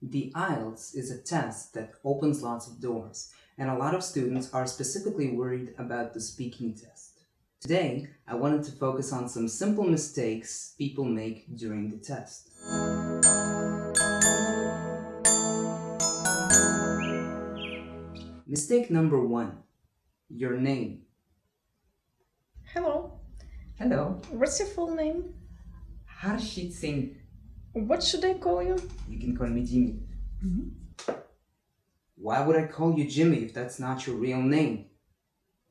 The IELTS is a test that opens lots of doors, and a lot of students are specifically worried about the speaking test. Today, I wanted to focus on some simple mistakes people make during the test. Mistake number one, your name. Hello, Hello, what's your full name? Harshit Singh. What should I call you? You can call me Jimmy. Mm-hmm. Why would I call you Jimmy if that's not your real name?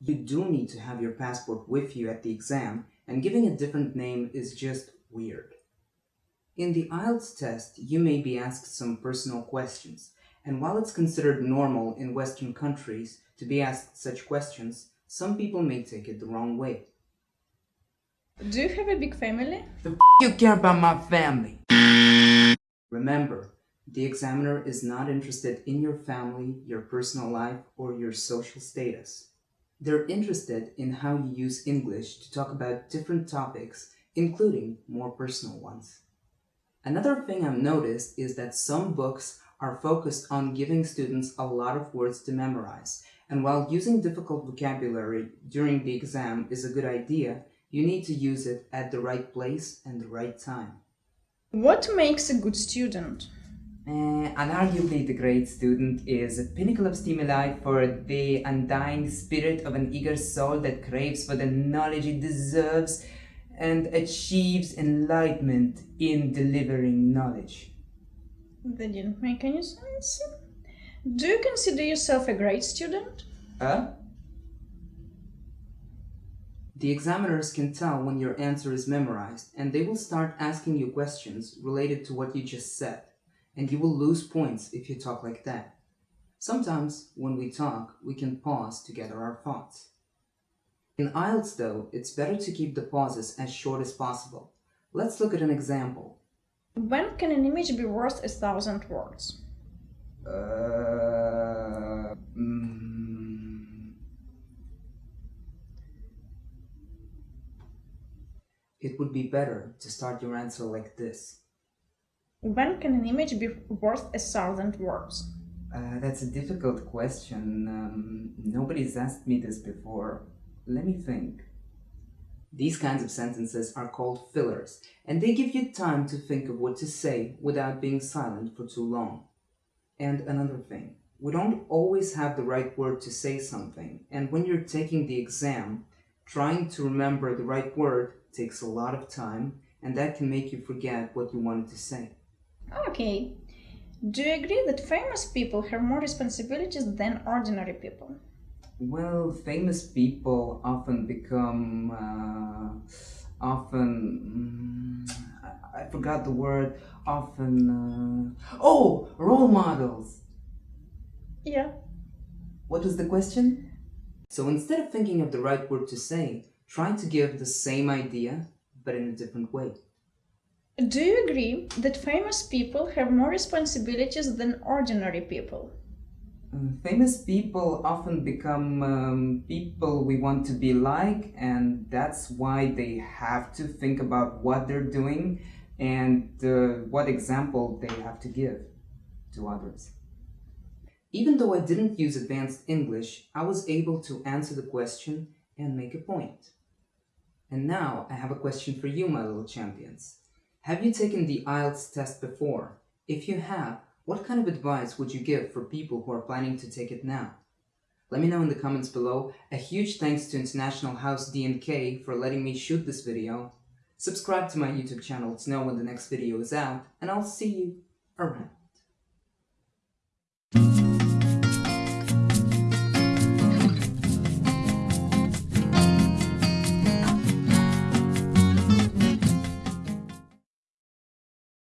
You do need to have your passport with you at the exam, and giving a different name is just weird. In the IELTS test, you may be asked some personal questions, and while it's considered normal in Western countries to be asked such questions, some people may take it the wrong way. Do you have a big family? The f you care about my family? Remember, the examiner is not interested in your family, your personal life, or your social status. They're interested in how you use English to talk about different topics, including more personal ones. Another thing I've noticed is that some books are focused on giving students a lot of words to memorize, and while using difficult vocabulary during the exam is a good idea, you need to use it at the right place and the right time. What makes a good student? Uh, unarguably, the great student is a pinnacle of stimuli for the undying spirit of an eager soul that craves for the knowledge it deserves and achieves enlightenment in delivering knowledge. That didn't make any sense. Do you consider yourself a great student? Huh? The examiners can tell when your answer is memorized and they will start asking you questions related to what you just said and you will lose points if you talk like that. Sometimes, when we talk, we can pause to gather our thoughts. In IELTS though, it's better to keep the pauses as short as possible. Let's look at an example. When can an image be worth a thousand words? Uh, mm, it would be better to start your answer like this. When can an image be worth a thousand words? Uh, that's a difficult question. Um, nobody's asked me this before. Let me think. These kinds of sentences are called fillers, and they give you time to think of what to say without being silent for too long. And another thing, we don't always have the right word to say something, and when you're taking the exam, trying to remember the right word takes a lot of time, and that can make you forget what you wanted to say. Okay. Do you agree that famous people have more responsibilities than ordinary people? Well, famous people often become, uh, often, mm, I, I forgot the word, often, uh, oh, role models. Yeah. What was the question? So instead of thinking of the right word to say, try to give the same idea, but in a different way. Do you agree that famous people have more responsibilities than ordinary people? Uh, famous people often become um, people we want to be like, and that's why they have to think about what they're doing and uh, what example they have to give to others. Even though I didn't use advanced English, I was able to answer the question and make a point. And now I have a question for you, my little champions. Have you taken the IELTS test before? If you have, what kind of advice would you give for people who are planning to take it now? Let me know in the comments below. A huge thanks to International House D&K for letting me shoot this video. Subscribe to my YouTube channel to know when the next video is out, and I'll see you around.